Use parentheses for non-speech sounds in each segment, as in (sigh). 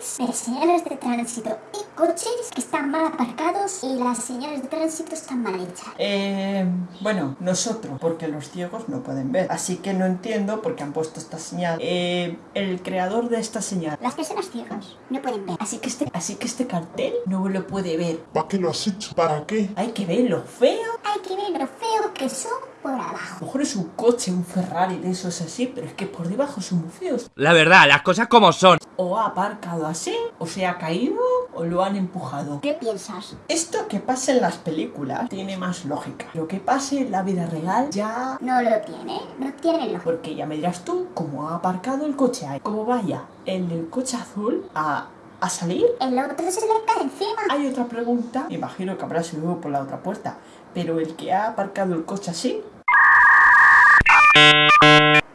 señales de señales de tránsito y coches que están mal aparcados y las señales de tránsito están mal hechas. Eh, bueno, nosotros, porque los ciegos no pueden ver. Así que no entiendo por qué han puesto esta señal. Eh, el creador de esta señal. Las personas ciegas no pueden ver. Así que este, así que este cartel no lo puede ver. ¿Para qué lo has hecho? ¿Para qué? Hay que ver lo feo. Hay que ver lo feo que son por A lo mejor es un coche, un Ferrari de esos así, pero es que por debajo son muy feos. La verdad, las cosas como son. O ha aparcado así, o se ha caído, o lo han empujado. ¿Qué piensas? Esto que pasa en las películas tiene más lógica. Lo que pase en la vida real ya... No lo tiene, no tiene lógica. Porque ya me dirás tú cómo ha aparcado el coche ahí. Como vaya el del coche azul a, a salir. El otro se le cae encima. Hay otra pregunta, imagino que habrá salido por la otra puerta, pero el que ha aparcado el coche así,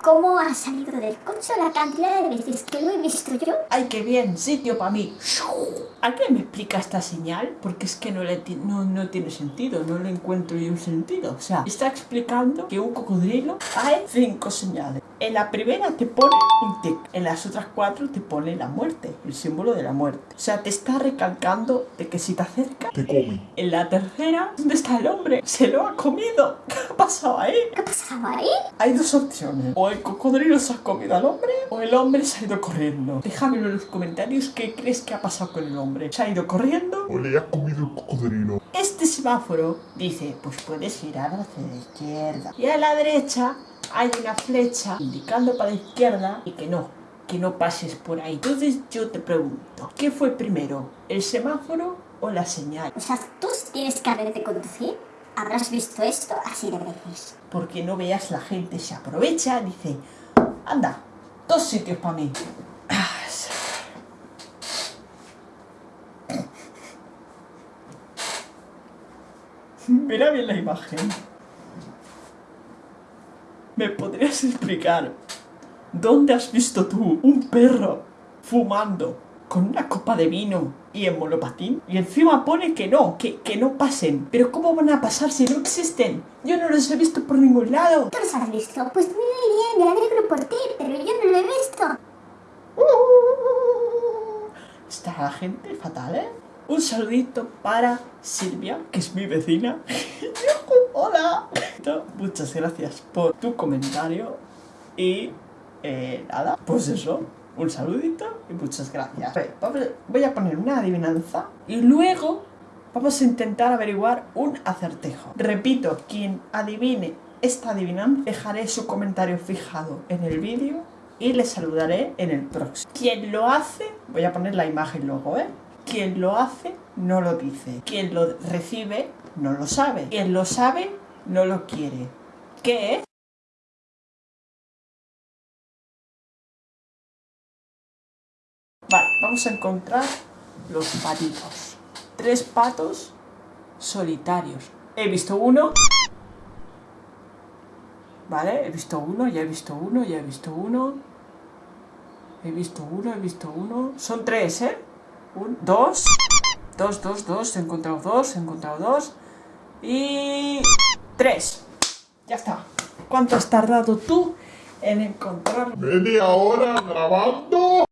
¿Cómo ha salido del coche la cantidad de veces que lo he visto yo? ¡ay qué bien! Sitio para mí. ¿Alguien me explica esta señal? Porque es que no, le no, no tiene sentido, no le encuentro yo un sentido. O sea, está explicando que un cocodrilo hay cinco señales. En la primera te pone un tic, en las otras cuatro te pone la muerte, el símbolo de la muerte. O sea, te está recalcando de que si te acercas Te come. En la tercera, ¿dónde está el hombre? Se lo ha comido. (laughs) ¿Qué ha pasado ahí? ¿Qué ha pasado ahí? Hay dos opciones. O el cocodrilo se ha comido al hombre o el hombre se ha ido corriendo. Déjamelo en los comentarios qué crees que ha pasado con el hombre. ¿Se ha ido corriendo? O le ha comido el cocodrilo. Este semáforo dice, pues puedes girar hacia la izquierda. Y a la derecha hay una flecha indicando para la izquierda y que no, que no pases por ahí. Entonces yo te pregunto, ¿qué fue primero? ¿El semáforo o la señal? O sea, tú tienes carnet de conducir, habrás visto esto así de veces. porque no veas la gente se aprovecha, dice, anda, dos sitios para mí. Mira bien la imagen. ¿Me podrías explicar dónde has visto tú un perro fumando con una copa de vino y en monopatín? Y encima pone que no, que, que no pasen. Pero ¿cómo van a pasar si no existen? Yo no los he visto por ningún lado. ¿Tú los has visto? Pues bien, me alegro por ti, pero yo no lo he visto. (laughs) Está la gente fatal, ¿eh? Un saludito para Silvia, que es mi vecina. (laughs) ¡Hola! (laughs) Muchas gracias por tu comentario. Y eh, nada, pues eso. Un saludito y muchas gracias. Voy a poner una adivinanza y luego vamos a intentar averiguar un acertejo. Repito, quien adivine esta adivinanza, dejaré su comentario fijado en el vídeo y le saludaré en el próximo. Quien lo hace, voy a poner la imagen luego, ¿eh? Quien lo hace no lo dice. Quien lo recibe no lo sabe. Quien lo sabe no lo quiere. ¿Qué es? Vale, vamos a encontrar los patitos. Tres patos solitarios. He visto uno. Vale, he visto uno, ya he visto uno, ya he visto uno. He visto uno, he visto uno. Son tres, ¿eh? Un, dos. Dos, dos, dos. He encontrado dos, he encontrado dos. Y... Tres. Ya está. ¿Cuánto has tardado tú en encontrar Media hora grabando.